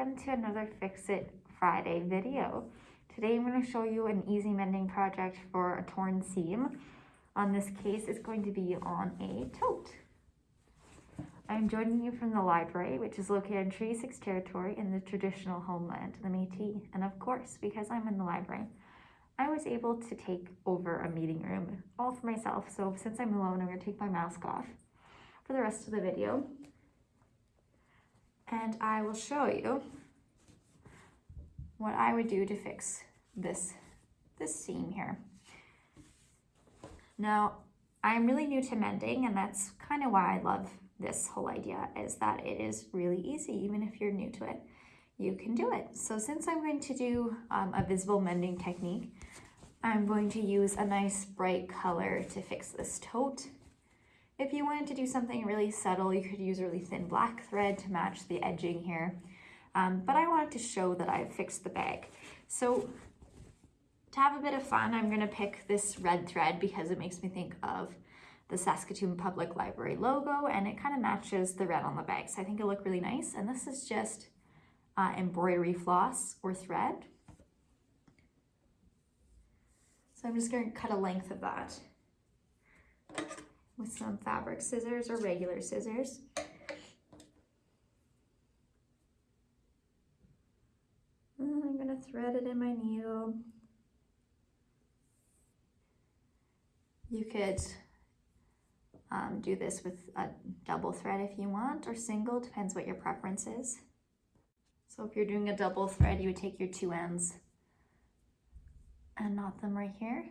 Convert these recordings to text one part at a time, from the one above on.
welcome to another Fix It Friday video. Today I'm going to show you an easy mending project for a torn seam. On this case, it's going to be on a tote. I'm joining you from the library, which is located in Treaty 6 territory in the traditional homeland, the Métis. And of course, because I'm in the library, I was able to take over a meeting room all for myself. So since I'm alone, I'm going to take my mask off for the rest of the video and I will show you what I would do to fix this, this seam here. Now, I'm really new to mending and that's kind of why I love this whole idea is that it is really easy, even if you're new to it, you can do it. So since I'm going to do um, a visible mending technique, I'm going to use a nice bright color to fix this tote if you wanted to do something really subtle, you could use a really thin black thread to match the edging here. Um, but I wanted to show that I fixed the bag. So to have a bit of fun, I'm gonna pick this red thread because it makes me think of the Saskatoon Public Library logo and it kind of matches the red on the bag. So I think it'll look really nice. And this is just uh, embroidery floss or thread. So I'm just gonna cut a length of that with some fabric scissors or regular scissors. And I'm gonna thread it in my needle. You could um, do this with a double thread if you want, or single, depends what your preference is. So if you're doing a double thread, you would take your two ends and knot them right here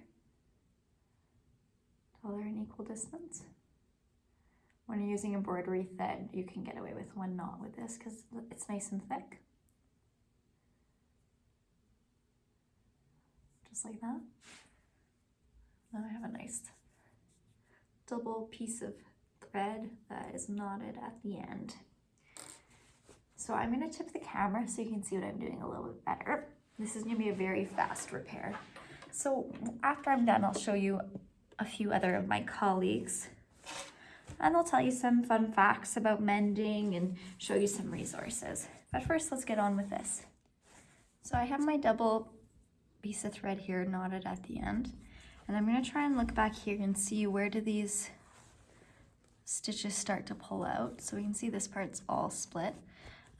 till they're an equal distance. When you're using embroidery thread, you can get away with one knot with this because it's nice and thick. Just like that. Now I have a nice double piece of thread that is knotted at the end. So I'm going to tip the camera so you can see what I'm doing a little bit better. This is going to be a very fast repair. So after I'm done, I'll show you a few other of my colleagues and they'll tell you some fun facts about mending and show you some resources. But first, let's get on with this. So I have my double piece of thread here knotted at the end, and I'm gonna try and look back here and see where do these stitches start to pull out. So we can see this part's all split,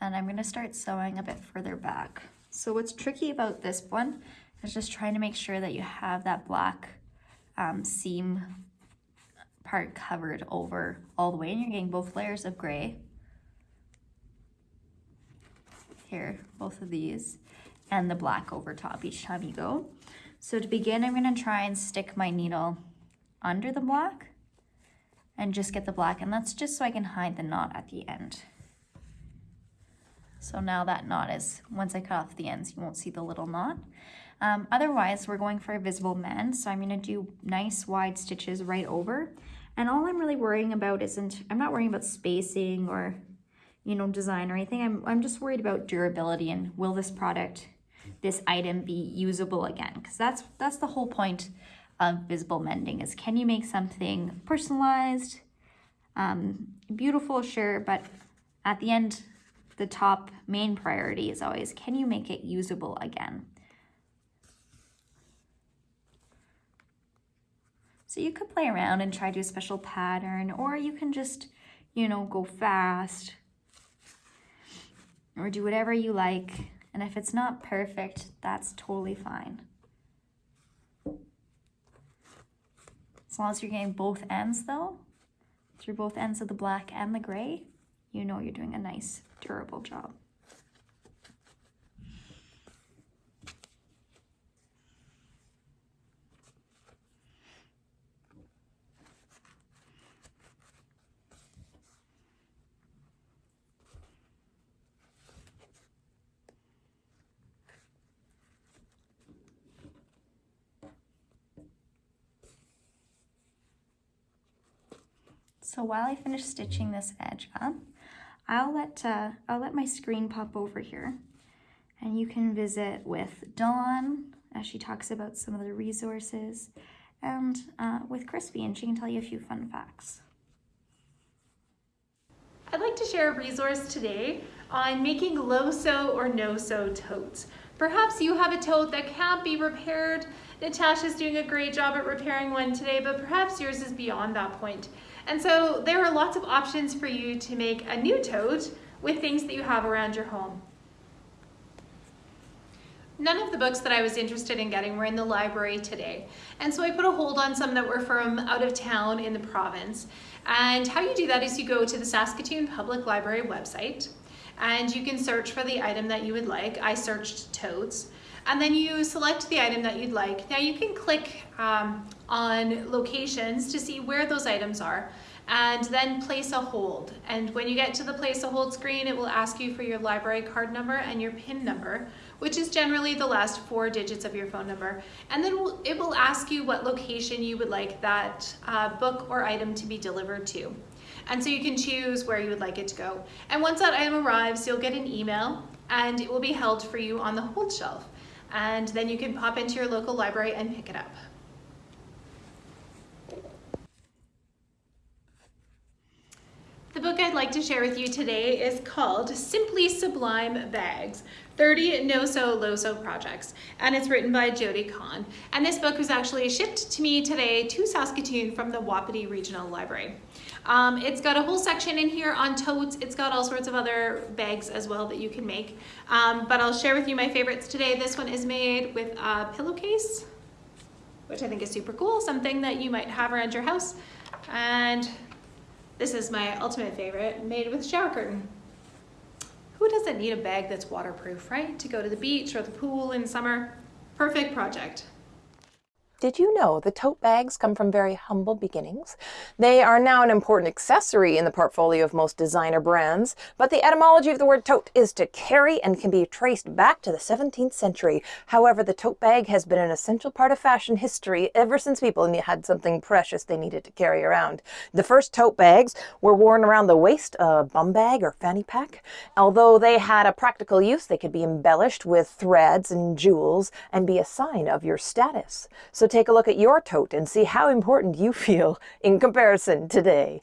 and I'm gonna start sewing a bit further back. So what's tricky about this one is just trying to make sure that you have that black um, seam part covered over all the way and you're getting both layers of gray. Here, both of these, and the black over top each time you go. So to begin, I'm gonna try and stick my needle under the black and just get the black, and that's just so I can hide the knot at the end. So now that knot is, once I cut off the ends, you won't see the little knot. Um, otherwise, we're going for a visible mend, so I'm gonna do nice wide stitches right over. And all I'm really worrying about isn't, I'm not worrying about spacing or, you know, design or anything. I'm, I'm just worried about durability and will this product, this item be usable again? Because that's, that's the whole point of visible mending is can you make something personalized, um, beautiful, sure, but at the end, the top main priority is always, can you make it usable again? So you could play around and try to do a special pattern, or you can just, you know, go fast or do whatever you like. And if it's not perfect, that's totally fine. As long as you're getting both ends though, through both ends of the black and the gray, you know you're doing a nice durable job. So while I finish stitching this edge up, I'll let, uh, I'll let my screen pop over here and you can visit with Dawn as she talks about some of the resources and uh, with Crispy and she can tell you a few fun facts. I'd like to share a resource today on making low-sew or no-sew totes. Perhaps you have a tote that can't be repaired. Natasha's doing a great job at repairing one today, but perhaps yours is beyond that point. And so there are lots of options for you to make a new tote with things that you have around your home. None of the books that I was interested in getting were in the library today. And so I put a hold on some that were from out of town in the province. And how you do that is you go to the Saskatoon Public Library website and you can search for the item that you would like. I searched totes. And then you select the item that you'd like. Now you can click um, on locations to see where those items are and then place a hold. And when you get to the place a hold screen, it will ask you for your library card number and your PIN number, which is generally the last four digits of your phone number. And then it will ask you what location you would like that uh, book or item to be delivered to. And so you can choose where you would like it to go. And once that item arrives, you'll get an email and it will be held for you on the hold shelf. And then you can pop into your local library and pick it up. The book I'd like to share with you today is called Simply Sublime Bags, 30 no-sew, low-sew projects, and it's written by Jodi Kahn. And this book was actually shipped to me today to Saskatoon from the Wapiti Regional Library. Um, it's got a whole section in here on totes. It's got all sorts of other bags as well that you can make. Um, but I'll share with you my favorites today. This one is made with a pillowcase, which I think is super cool, something that you might have around your house. And this is my ultimate favorite, made with shower curtain. Who doesn't need a bag that's waterproof, right? To go to the beach or the pool in summer. Perfect project. Did you know the tote bags come from very humble beginnings? They are now an important accessory in the portfolio of most designer brands, but the etymology of the word tote is to carry and can be traced back to the 17th century. However, the tote bag has been an essential part of fashion history ever since people had something precious they needed to carry around. The first tote bags were worn around the waist, a bum bag or fanny pack. Although they had a practical use, they could be embellished with threads and jewels and be a sign of your status. So take a look at your tote and see how important you feel in comparison today.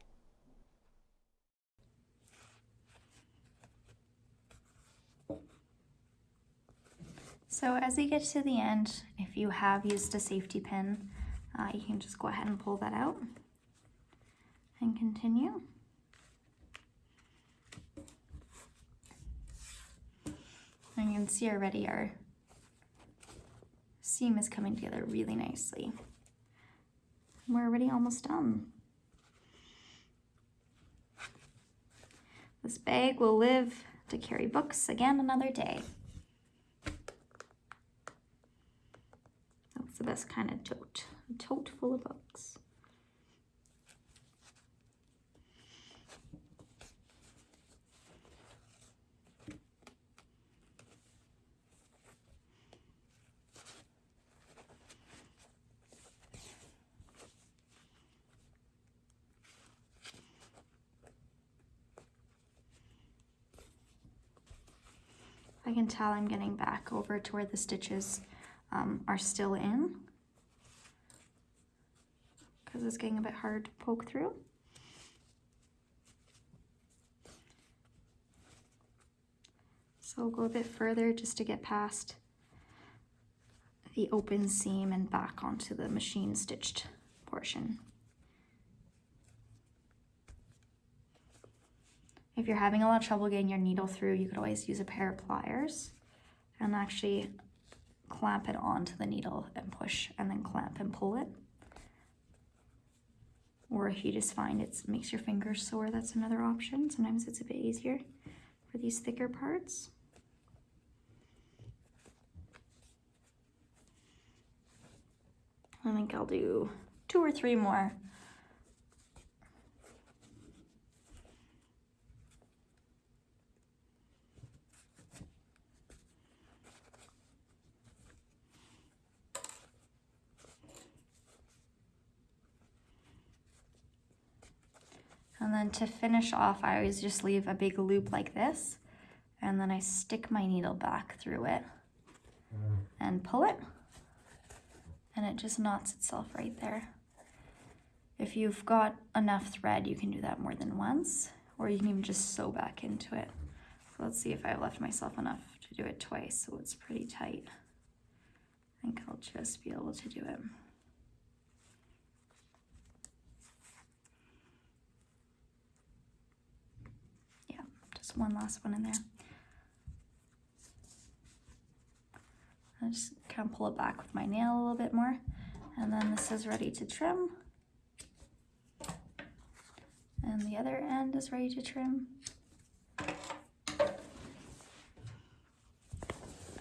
So as we get to the end, if you have used a safety pin, uh, you can just go ahead and pull that out and continue. And you can see already our seam is coming together really nicely. We're already almost done. This bag will live to carry books again another day. That's the best kind of tote, a tote full of books. I can tell I'm getting back over to where the stitches um, are still in because it's getting a bit hard to poke through. So I'll go a bit further just to get past the open seam and back onto the machine stitched portion. If you're having a lot of trouble getting your needle through, you could always use a pair of pliers and actually clamp it onto the needle and push and then clamp and pull it. Or if you just find it makes your fingers sore, that's another option. Sometimes it's a bit easier for these thicker parts. I think I'll do two or three more And then to finish off, I always just leave a big loop like this. And then I stick my needle back through it mm. and pull it. And it just knots itself right there. If you've got enough thread, you can do that more than once. or you can even just sew back into it. So let's see if I have left myself enough to do it twice, so it's pretty tight. I think I'll just be able to do it. One last one in there. I just kind of pull it back with my nail a little bit more. And then this is ready to trim. And the other end is ready to trim.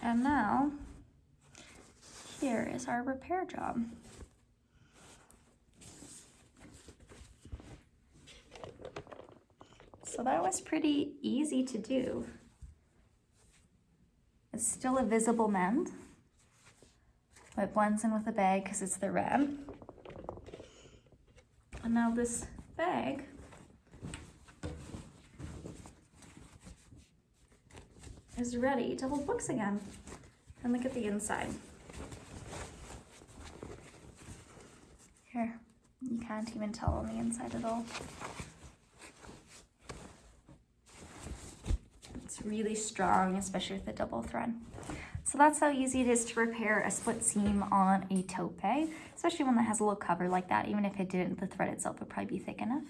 And now, here is our repair job. So that was pretty easy to do. It's still a visible mend. It blends in with the bag because it's the red. And now this bag is ready to hold books again. And look at the inside. Here, you can't even tell on the inside at all. It's really strong, especially with the double thread. So that's how easy it is to repair a split seam on a bag, especially one that has a little cover like that. Even if it didn't, the thread itself would probably be thick enough.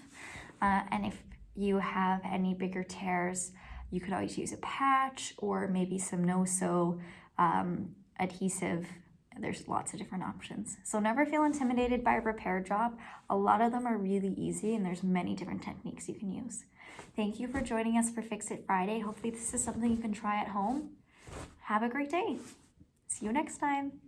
Uh, and if you have any bigger tears, you could always use a patch or maybe some no-sew um, adhesive. There's lots of different options. So never feel intimidated by a repair job. A lot of them are really easy and there's many different techniques you can use. Thank you for joining us for Fix It Friday. Hopefully this is something you can try at home. Have a great day. See you next time.